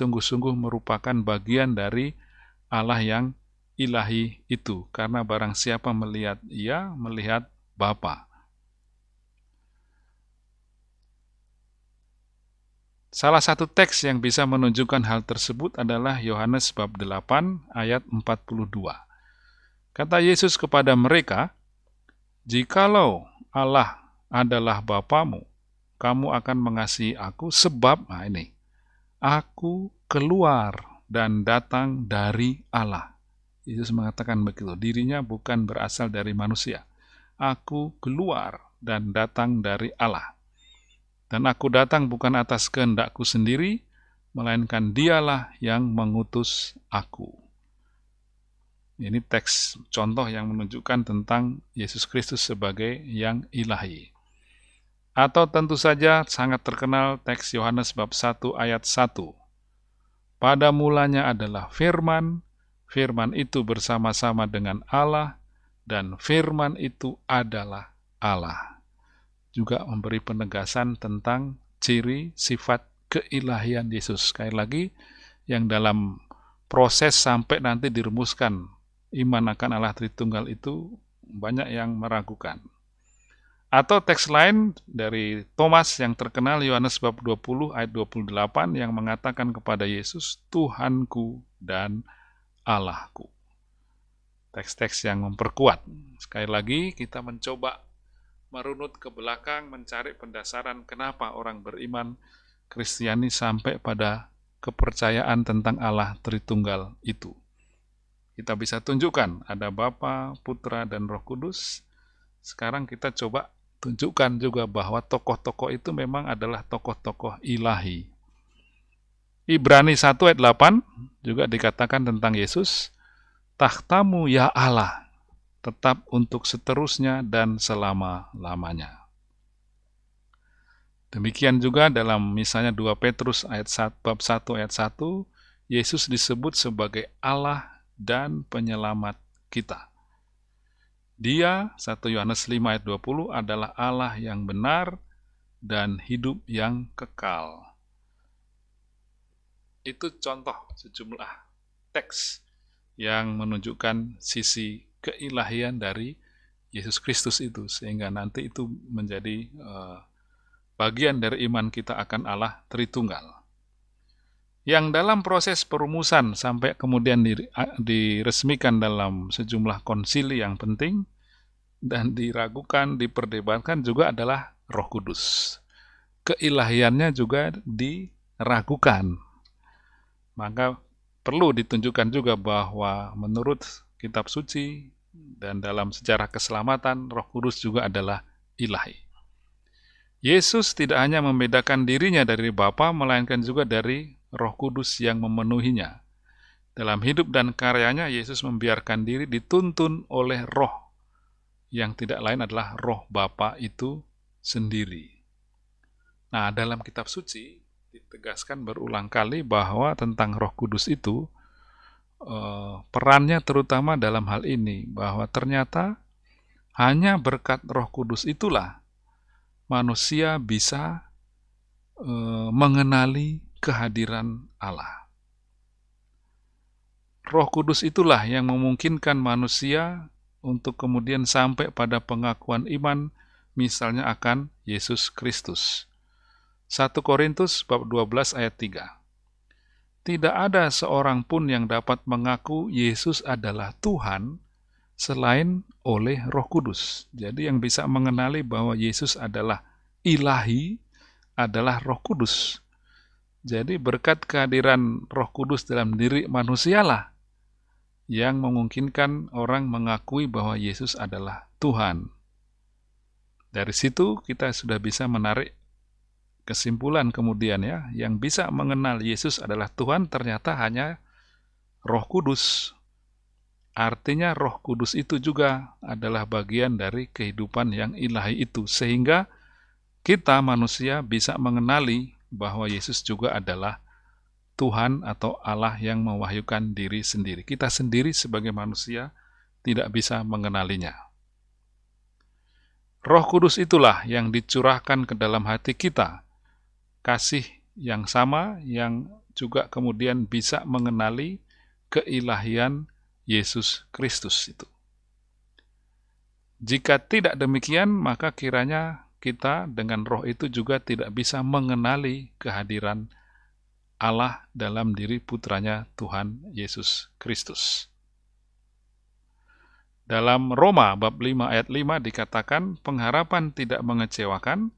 sungguh-sungguh merupakan bagian dari Allah yang ilahi itu, karena barang siapa melihat ia, melihat Bapa. Salah satu teks yang bisa menunjukkan hal tersebut adalah Yohanes bab 8 ayat 42. Kata Yesus kepada mereka, Jikalau Allah adalah Bapamu, kamu akan mengasihi aku sebab, nah ini, aku keluar dan datang dari Allah. Yesus mengatakan begitu, dirinya bukan berasal dari manusia. Aku keluar dan datang dari Allah. Dan aku datang bukan atas kehendakku sendiri, melainkan dialah yang mengutus aku. Ini teks contoh yang menunjukkan tentang Yesus Kristus sebagai yang ilahi. Atau tentu saja sangat terkenal teks Yohanes bab 1 ayat 1. Pada mulanya adalah firman, firman itu bersama-sama dengan Allah, dan firman itu adalah Allah juga memberi penegasan tentang ciri sifat keilahian Yesus. Sekali lagi, yang dalam proses sampai nanti dirumuskan iman akan Allah Tritunggal itu banyak yang meragukan. Atau teks lain dari Thomas yang terkenal Yohanes bab 20 ayat 28 yang mengatakan kepada Yesus, Tuhanku dan Allahku. Teks-teks yang memperkuat. Sekali lagi kita mencoba merunut ke belakang mencari pendasaran kenapa orang beriman Kristiani sampai pada kepercayaan tentang Allah Tritunggal itu. Kita bisa tunjukkan ada Bapa, Putra, dan Roh Kudus. Sekarang kita coba tunjukkan juga bahwa tokoh-tokoh itu memang adalah tokoh-tokoh ilahi. Ibrani 1 ayat 8 juga dikatakan tentang Yesus, Tahtamu ya Allah, tetap untuk seterusnya dan selama-lamanya. Demikian juga dalam misalnya 2 Petrus ayat 1, bab 1 ayat 1, Yesus disebut sebagai Allah dan penyelamat kita. Dia, 1 Yohanes 5 ayat 20, adalah Allah yang benar dan hidup yang kekal. Itu contoh sejumlah teks yang menunjukkan sisi keilahian dari Yesus Kristus itu sehingga nanti itu menjadi uh, bagian dari iman kita akan Allah Tritunggal. Yang dalam proses perumusan sampai kemudian diresmikan dalam sejumlah konsili yang penting dan diragukan, diperdebatkan juga adalah Roh Kudus. Keilahiannya juga diragukan. Maka perlu ditunjukkan juga bahwa menurut kitab suci, dan dalam sejarah keselamatan, roh kudus juga adalah ilahi. Yesus tidak hanya membedakan dirinya dari Bapa, melainkan juga dari roh kudus yang memenuhinya. Dalam hidup dan karyanya, Yesus membiarkan diri dituntun oleh roh, yang tidak lain adalah roh Bapa itu sendiri. Nah, dalam kitab suci, ditegaskan berulang kali bahwa tentang roh kudus itu, Eh, perannya terutama dalam hal ini bahwa ternyata hanya berkat Roh Kudus itulah manusia bisa uh, mengenali kehadiran Allah. Roh Kudus itulah yang memungkinkan manusia untuk kemudian sampai pada pengakuan iman misalnya akan Yesus Kristus. 1 Korintus bab 12 ayat 3 tidak ada seorang pun yang dapat mengaku Yesus adalah Tuhan selain oleh Roh Kudus. Jadi, yang bisa mengenali bahwa Yesus adalah ilahi adalah Roh Kudus. Jadi, berkat kehadiran Roh Kudus dalam diri manusialah yang memungkinkan orang mengakui bahwa Yesus adalah Tuhan. Dari situ, kita sudah bisa menarik kesimpulan kemudian ya, yang bisa mengenal Yesus adalah Tuhan ternyata hanya Roh Kudus. Artinya Roh Kudus itu juga adalah bagian dari kehidupan yang ilahi itu sehingga kita manusia bisa mengenali bahwa Yesus juga adalah Tuhan atau Allah yang mewahyukan diri sendiri. Kita sendiri sebagai manusia tidak bisa mengenalinya. Roh Kudus itulah yang dicurahkan ke dalam hati kita kasih yang sama yang juga kemudian bisa mengenali keilahian Yesus Kristus itu. Jika tidak demikian, maka kiranya kita dengan roh itu juga tidak bisa mengenali kehadiran Allah dalam diri putranya Tuhan Yesus Kristus. Dalam Roma bab 5 ayat 5 dikatakan pengharapan tidak mengecewakan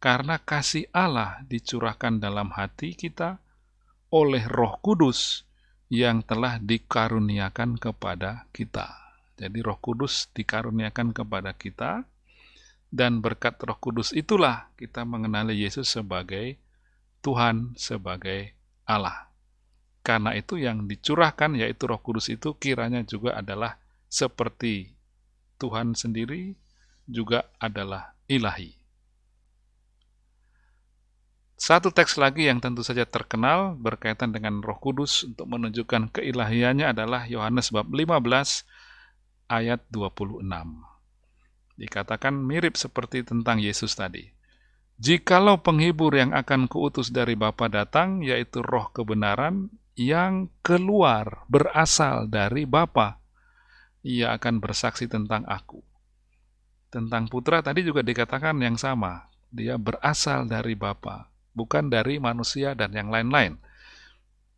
karena kasih Allah dicurahkan dalam hati kita oleh Roh Kudus yang telah dikaruniakan kepada kita. Jadi Roh Kudus dikaruniakan kepada kita dan berkat Roh Kudus itulah kita mengenali Yesus sebagai Tuhan, sebagai Allah. Karena itu yang dicurahkan yaitu Roh Kudus itu kiranya juga adalah seperti Tuhan sendiri juga adalah ilahi. Satu teks lagi yang tentu saja terkenal berkaitan dengan Roh Kudus untuk menunjukkan keilahiannya adalah Yohanes bab 15 ayat 26. Dikatakan mirip seperti tentang Yesus tadi. Jikalau penghibur yang akan kuutus dari Bapa datang, yaitu roh kebenaran yang keluar berasal dari Bapa, ia akan bersaksi tentang aku. Tentang putra tadi juga dikatakan yang sama. Dia berasal dari Bapa, bukan dari manusia dan yang lain-lain.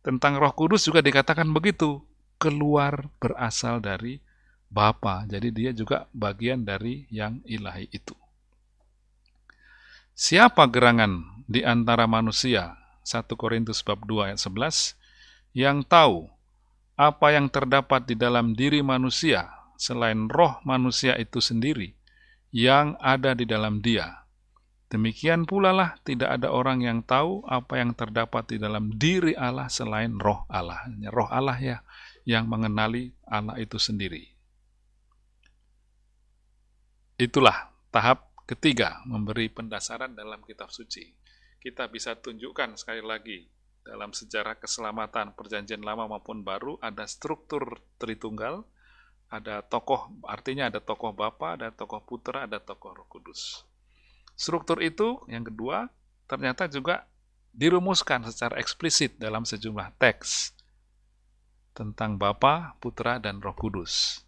Tentang Roh Kudus juga dikatakan begitu, keluar berasal dari Bapa. Jadi dia juga bagian dari yang ilahi itu. Siapa gerangan di antara manusia? 1 Korintus bab 2 ayat 11 yang tahu apa yang terdapat di dalam diri manusia selain roh manusia itu sendiri yang ada di dalam dia. Demikian pula lah tidak ada orang yang tahu apa yang terdapat di dalam diri Allah selain roh Allah. Roh Allah ya yang mengenali Allah itu sendiri. Itulah tahap ketiga memberi pendasaran dalam kitab suci. Kita bisa tunjukkan sekali lagi dalam sejarah keselamatan perjanjian lama maupun baru ada struktur Tritunggal, ada tokoh, artinya ada tokoh Bapa, ada tokoh Putra, ada tokoh Roh Kudus. Struktur itu, yang kedua, ternyata juga dirumuskan secara eksplisit dalam sejumlah teks tentang Bapa, Putra, dan Roh Kudus.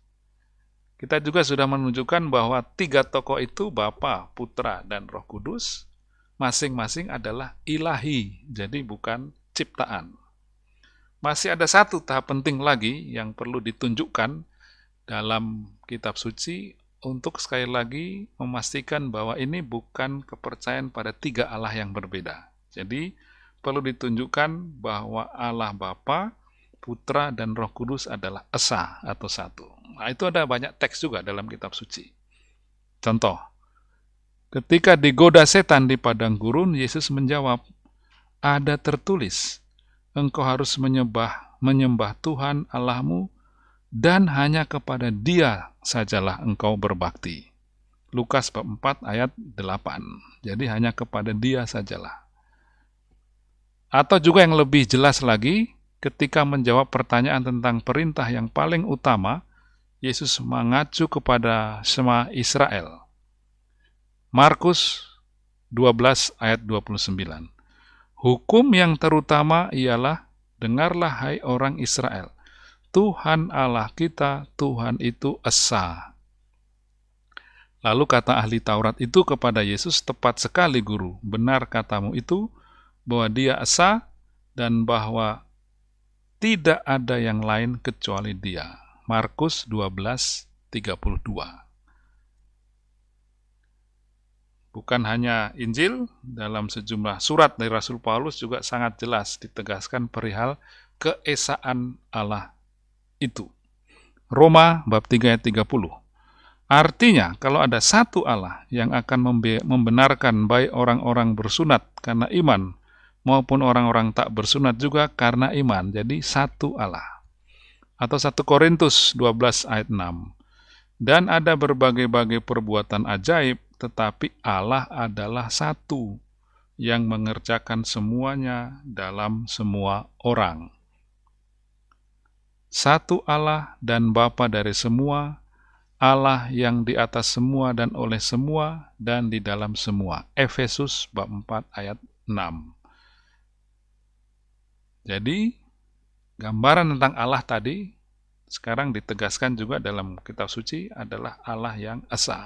Kita juga sudah menunjukkan bahwa tiga tokoh itu, Bapa, Putra, dan Roh Kudus, masing-masing adalah ilahi, jadi bukan ciptaan. Masih ada satu tahap penting lagi yang perlu ditunjukkan dalam kitab suci untuk sekali lagi memastikan bahwa ini bukan kepercayaan pada tiga Allah yang berbeda. Jadi, perlu ditunjukkan bahwa Allah Bapa, Putra, dan Roh Kudus adalah Esa atau satu. Nah, itu ada banyak teks juga dalam kitab suci. Contoh, ketika digoda setan di padang gurun, Yesus menjawab, ada tertulis, engkau harus menyembah, menyembah Tuhan Allahmu, dan hanya kepada dia sajalah engkau berbakti. Lukas 4 ayat 8. Jadi hanya kepada dia sajalah. Atau juga yang lebih jelas lagi, ketika menjawab pertanyaan tentang perintah yang paling utama, Yesus mengacu kepada semua Israel. Markus 12 ayat 29. Hukum yang terutama ialah, dengarlah hai orang Israel, Tuhan Allah kita, Tuhan itu Esa. Lalu kata ahli Taurat itu kepada Yesus, tepat sekali guru, benar katamu itu, bahwa dia Esa, dan bahwa tidak ada yang lain kecuali dia. Markus 12, 32 bukan hanya Injil, dalam sejumlah surat dari Rasul Paulus juga sangat jelas ditegaskan perihal keesaan Allah itu. Roma bab 3 ayat 30. Artinya, kalau ada satu Allah yang akan membenarkan baik orang-orang bersunat karena iman, maupun orang-orang tak bersunat juga karena iman, jadi satu Allah. Atau 1 Korintus 12 ayat 6. Dan ada berbagai-bagai perbuatan ajaib tetapi Allah adalah satu yang mengerjakan semuanya dalam semua orang. Satu Allah dan Bapa dari semua, Allah yang di atas semua dan oleh semua dan di dalam semua. Efesus bab 4 ayat 6. Jadi, gambaran tentang Allah tadi sekarang ditegaskan juga dalam kitab suci adalah Allah yang esa.